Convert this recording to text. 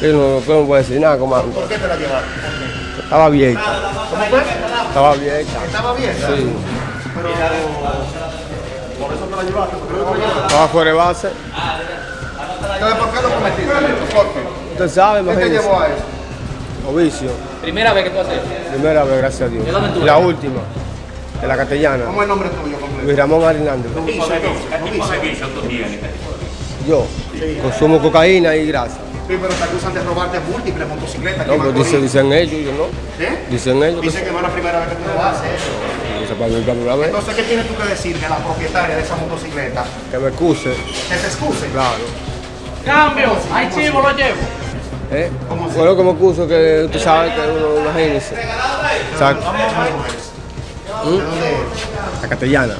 Yo no, yo no puedo decir nada, comando. ¿Por qué te la llevaste? Estaba abierta. ¿Cómo fue? Estaba abierta. Estaba bien. Sí. Pero por eso te la llevaste, porque no te la llevaste. Estaba fuera de base. Entonces, ¿por qué lo cometiste? ¿Por qué? Usted sabe, ¿Qué te llevó a eso? Ovicio. Primera vez que tú haces. Primera vez, gracias a Dios. ¿De dónde tú Y la última. De la castellana. ¿Cómo es el nombre tuyo completo? Luis Ramón Hernández. ¿Qué tipo de vicio tú tienes? Yo. Consumo cocaína y grasa. Sí, pero te acusan de robarte múltiples motocicletas. No, Macorís. dicen, dicen ellos, yo no. ¿Eh? Dicen ellos. Dicen que no es la primera vez que tú lo haces. Entonces, ¿qué tienes tú que decirle a la propietaria de esa motocicleta? Que me excuse, Que se excuse. claro. Cambio, hay chivo, lo llevo. ¿Eh? Bueno, que me excuso que tú sabes que uno, imagínese. Exacto. ¿De dónde es? La castellana.